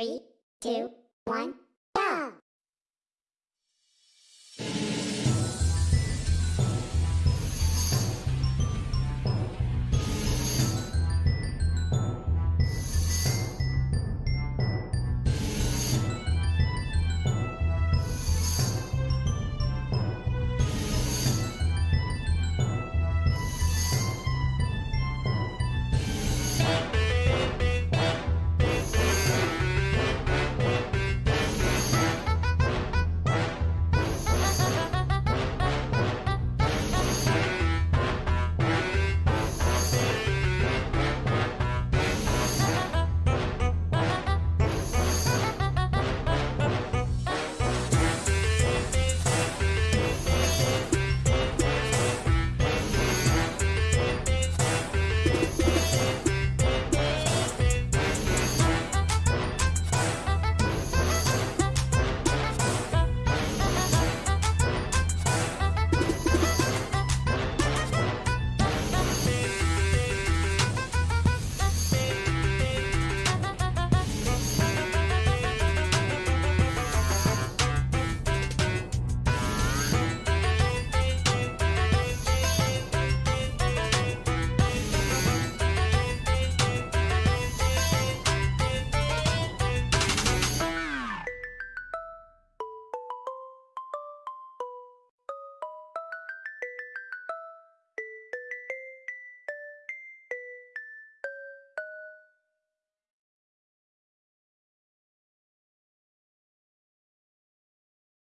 Three, two, one,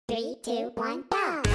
Three, two, one, go!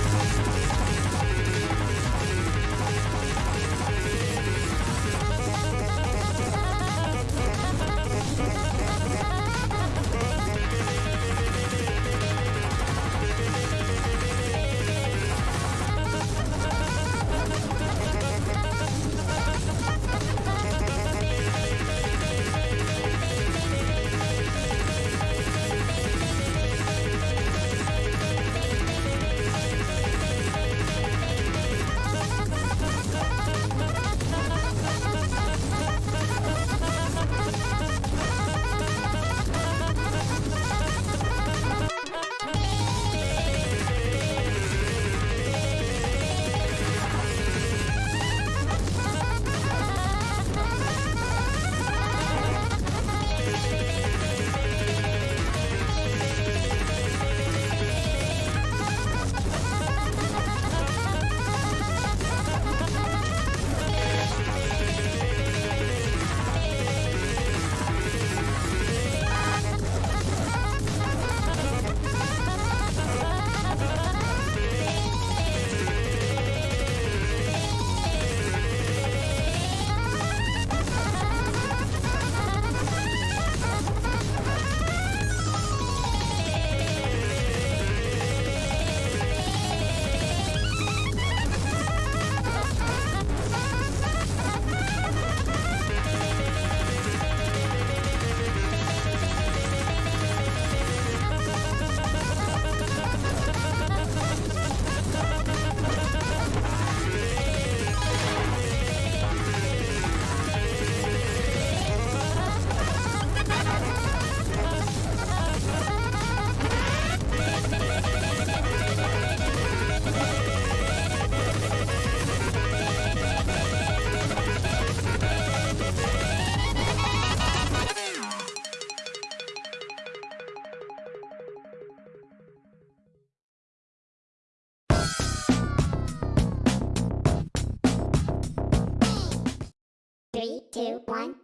Two, one,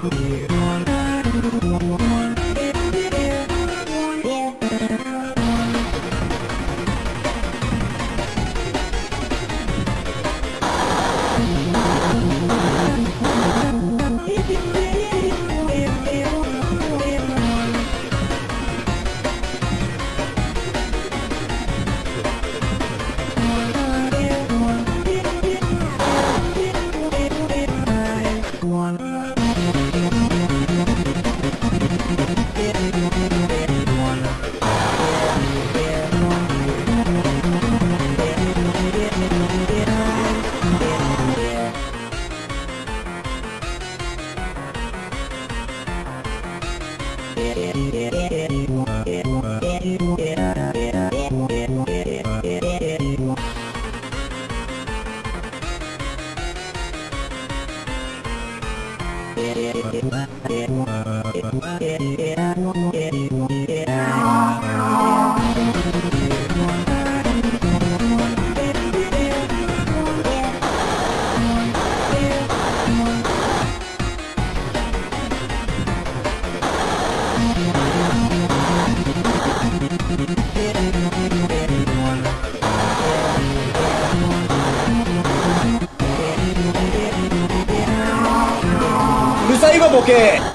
go! ル 이거 보게.